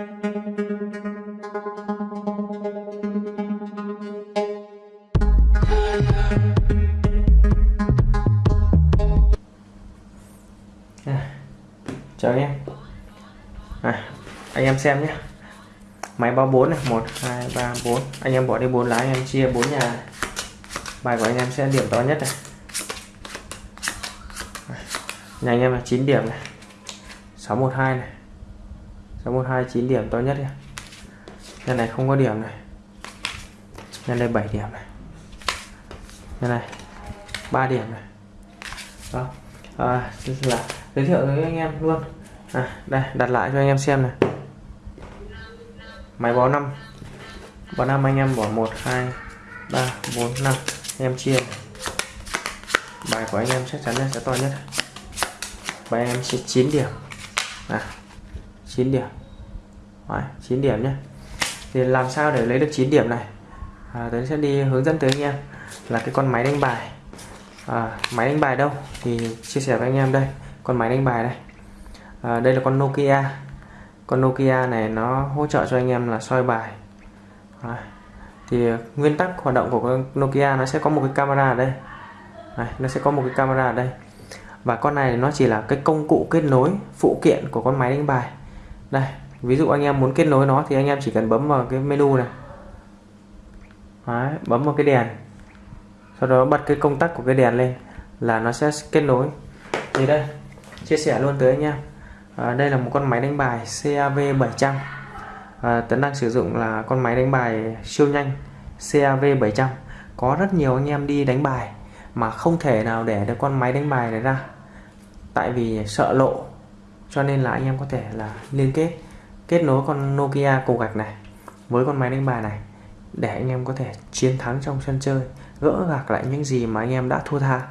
À, chào anh em. À, anh em xem nhé. Máy báo 4 này 1 2 3 4 anh em bỏ đi 4 lá anh em chia 4 nhà. Bài của anh em sẽ điểm to nhất này. Nhà anh em là 9 điểm này. 612 này. 629 điểm to nhất nhé nhà này không có điểm này. Nhà này 7 điểm này. Nhà này 3 điểm này. Đó. À, là giới thiệu với anh em luôn. À, đây đặt lại cho anh em xem này. Máy bó 5 bó 5 anh em bỏ 1 2 3 4 5 anh em chia. Bài của anh em chắc chắn là sẽ to nhất. Bài em sẽ 9 điểm. À, 9 điểm. Đấy, 9 điểm nhé. Thì làm sao để lấy được 9 điểm này? À, tôi sẽ đi hướng dẫn tới anh em là cái con máy đánh bài. À, máy đánh bài đâu? Thì chia sẻ với anh em đây. Con máy đánh bài đây à, đây là con Nokia. Con Nokia này nó hỗ trợ cho anh em là soi bài. À, thì nguyên tắc hoạt động của con Nokia nó sẽ có một cái camera ở đây. Này, nó sẽ có một cái camera ở đây. Và con này nó chỉ là cái công cụ kết nối phụ kiện của con máy đánh bài đây ví dụ anh em muốn kết nối nó thì anh em chỉ cần bấm vào cái menu này. Đấy, bấm vào cái đèn. Sau đó bật cái công tắc của cái đèn lên là nó sẽ kết nối. Thì đây chia sẻ luôn tới anh em. À, đây là một con máy đánh bài CAV 700 à, Tấn đang sử dụng là con máy đánh bài siêu nhanh CAV 700 có rất nhiều anh em đi đánh bài mà không thể nào để được con máy đánh bài này ra. Tại vì sợ lộ cho nên là anh em có thể là liên kết kết nối con Nokia cổ gạch này với con máy đánh bài này để anh em có thể chiến thắng trong sân chơi gỡ gạc lại những gì mà anh em đã thua tha.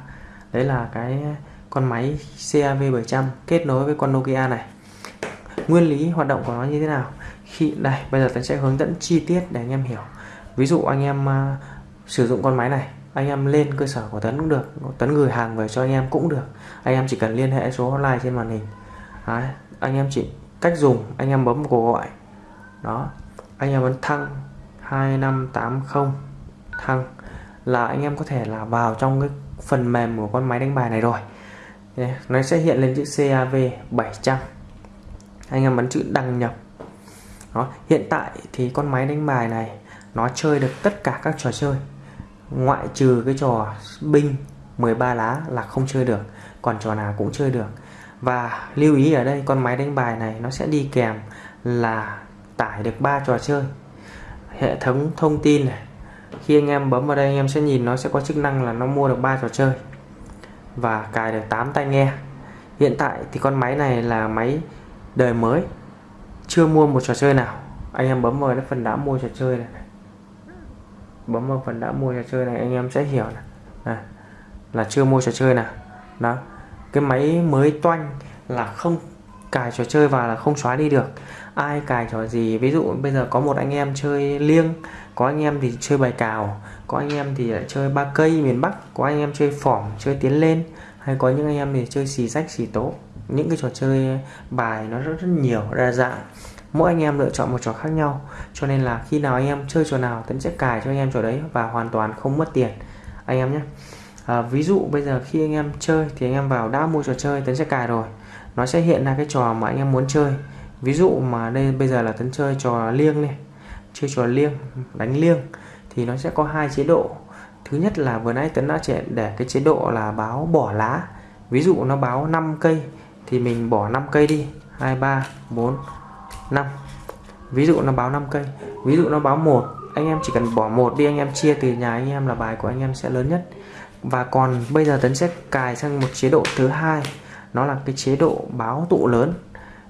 Đấy là cái con máy CAV 700 kết nối với con Nokia này. Nguyên lý hoạt động của nó như thế nào? Khi đây bây giờ tôi sẽ hướng dẫn chi tiết để anh em hiểu. Ví dụ anh em uh, sử dụng con máy này anh em lên cơ sở của Tấn cũng được Tấn gửi hàng về cho anh em cũng được. Anh em chỉ cần liên hệ số hotline trên màn hình. Đấy, anh em chỉ cách dùng anh em bấm cuộc gọi. Đó anh em ấn thăng 2580 thăng. Là anh em có thể là vào trong cái phần mềm của con máy đánh bài này rồi. Nó sẽ hiện lên chữ CAV 700 anh em ấn chữ đăng nhập. Đó hiện tại thì con máy đánh bài này nó chơi được tất cả các trò chơi. Ngoại trừ cái trò binh 13 lá là không chơi được còn trò nào cũng chơi được và lưu ý ở đây, con máy đánh bài này nó sẽ đi kèm là tải được ba trò chơi. Hệ thống thông tin này, khi anh em bấm vào đây anh em sẽ nhìn nó sẽ có chức năng là nó mua được ba trò chơi và cài được 8 tai nghe. Hiện tại thì con máy này là máy đời mới, chưa mua một trò chơi nào. Anh em bấm vào cái phần đã mua trò chơi này. Bấm vào phần đã mua trò chơi này anh em sẽ hiểu này. này, là chưa mua trò chơi nào. Đó cái máy mới toanh là không cài trò chơi vào là không xóa đi được. Ai cài trò gì, ví dụ bây giờ có một anh em chơi liêng, có anh em thì chơi bài cào, có anh em thì lại chơi ba cây miền Bắc, có anh em chơi phỏm chơi tiến lên, hay có những anh em thì chơi xì rách xì tố. Những cái trò chơi bài nó rất rất nhiều, đa dạng. Mỗi anh em lựa chọn một trò khác nhau. Cho nên là khi nào anh em chơi trò nào, tấn sẽ cài cho anh em trò đấy và hoàn toàn không mất tiền. Anh em nhé à, ví dụ bây giờ khi anh em chơi thì anh em vào đã mua trò chơi tấn sẽ cài rồi. Nó sẽ hiện ra cái trò mà anh em muốn chơi. Ví dụ mà đây bây giờ là tấn chơi trò liêng này chơi trò liêng đánh liêng thì nó sẽ có hai chế độ. Thứ nhất là vừa nãy tấn đã trẻ để cái chế độ là báo bỏ lá. Ví dụ nó báo 5 cây thì mình bỏ 5 cây đi. 2 3 4 5 ví dụ nó báo 5 cây. Ví dụ nó báo một anh em chỉ cần bỏ một đi anh em chia từ nhà anh em là bài của anh em sẽ lớn nhất và còn bây giờ tấn sẽ cài sang một chế độ thứ hai. Nó là cái chế độ báo tụ lớn.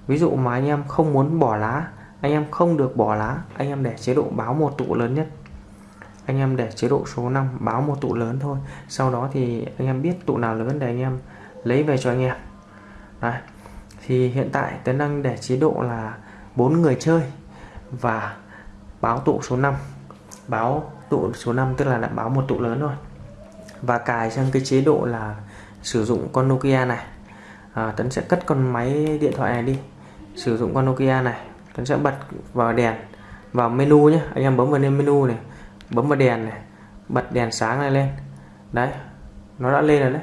Ví dụ mà anh em không muốn bỏ lá, anh em không được bỏ lá, anh em để chế độ báo một tụ lớn nhất. Anh em để chế độ số 5 báo một tụ lớn thôi. Sau đó thì anh em biết tụ nào lớn để anh em lấy về cho anh em. Đấy. thì hiện tại tấn đang để chế độ là bốn người chơi và báo tụ số 5 báo tụ số 5 tức là đã báo một tụ lớn rồi và cài sang cái chế độ là sử dụng con Nokia này. À, Tấn sẽ cất con máy điện thoại này đi. Sử dụng con Nokia này Tấn sẽ bật vào đèn vào menu nhé anh em bấm vào lên menu này bấm vào đèn này bật đèn sáng này lên. Đấy nó đã lên rồi đấy.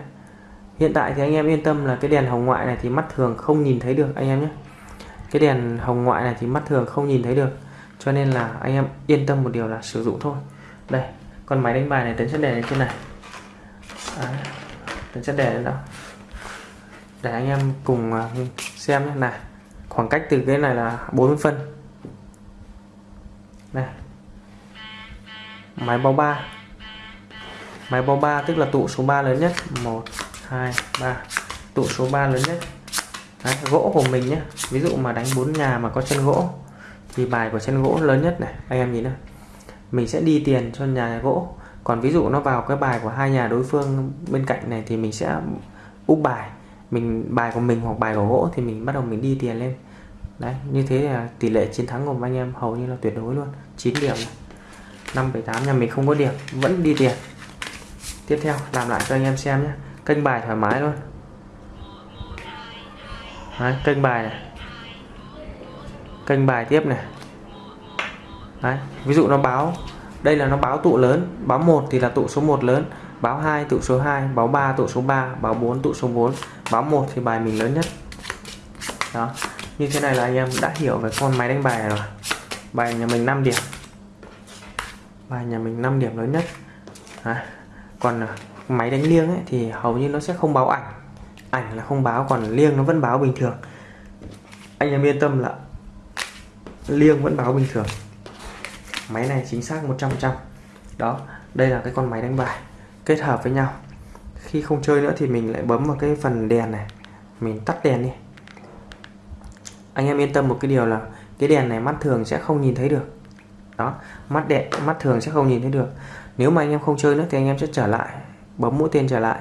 Hiện tại thì anh em yên tâm là cái đèn hồng ngoại này thì mắt thường không nhìn thấy được anh em nhé. Cái đèn hồng ngoại này thì mắt thường không nhìn thấy được cho nên là anh em yên tâm một điều là sử dụng thôi. Đây con máy đánh bài này tấn sẽ để lên trên này. À, Đấy. tấn sẽ để lên đó để anh em cùng à, xem nhé. Này khoảng cách từ cái này là 40 phân. Này. Máy bao 3 máy bao 3 tức là tụ số 3 lớn nhất. 1 2 3 tụ số 3 lớn nhất. Đấy, gỗ của mình nhé. Ví dụ mà đánh bốn nhà mà có chân gỗ thì bài của chân gỗ lớn nhất này. Anh em nhìn này mình sẽ đi tiền cho nhà gỗ còn ví dụ nó vào cái bài của hai nhà đối phương bên cạnh này thì mình sẽ úp bài. Mình bài của mình hoặc bài của gỗ thì mình bắt đầu mình đi tiền lên. Đấy như thế là tỷ lệ chiến thắng của anh em hầu như là tuyệt đối luôn. 9 điểm. Năm bảy tám nhà mình không có điểm vẫn đi tiền. Tiếp theo làm lại cho anh em xem nhé. Kênh bài thoải mái luôn. Đấy, kênh bài này. Kênh bài tiếp này. Đấy, ví dụ nó báo đây là nó báo tụ lớn báo 1 thì là tụ số 1 lớn báo 2 tụ số 2 báo 3 tụ số 3 báo 4 tụ số 4 báo 1 thì bài mình lớn nhất. Đó như thế này là anh em đã hiểu về con máy đánh bài này rồi. Bài nhà mình 5 điểm. Bài nhà mình 5 điểm lớn nhất. À, còn máy đánh liêng ấy, thì hầu như nó sẽ không báo ảnh. Ảnh là không báo còn liêng nó vẫn báo bình thường. Anh em yên tâm là liêng vẫn báo bình thường máy này chính xác 100% đó, đây là cái con máy đánh bài, kết hợp với nhau. Khi không chơi nữa thì mình lại bấm vào cái phần đèn này. Mình tắt đèn đi. Anh em yên tâm một cái điều là cái đèn này mắt thường sẽ không nhìn thấy được. Đó, mắt đẹp mắt thường sẽ không nhìn thấy được. Nếu mà anh em không chơi nữa thì anh em sẽ trở lại, bấm mũi tên trở lại.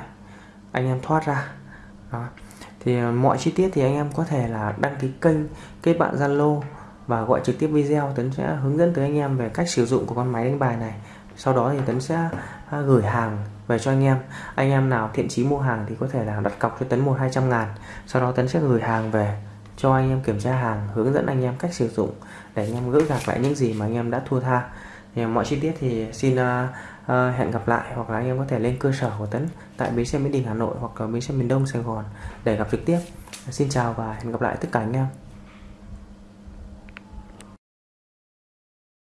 Anh em thoát ra. Đó. thì ờ, mọi chi tiết thì anh em có thể là đăng ký kênh, kết bạn Zalo và gọi trực tiếp video. Tấn sẽ hướng dẫn tới anh em về cách sử dụng của con máy đánh bài này. Sau đó thì Tấn sẽ à, gửi hàng về cho anh em. Anh em nào thiện chí mua hàng thì có thể là đặt cọc cho Tấn một hai trăm ngàn. Sau đó Tấn sẽ gửi hàng về cho anh em kiểm tra hàng hướng dẫn anh em cách sử dụng để anh em gỡ gạc lại những gì mà anh em đã thua tha. Thì mọi chi tiết thì xin uh, uh, hẹn gặp lại hoặc là anh em có thể lên cơ sở của Tấn tại bến xe Mỹ Đình Hà Nội hoặc là bến xe miền Đông Sài Gòn để gặp trực tiếp. Xin chào và hẹn gặp lại tất cả anh em.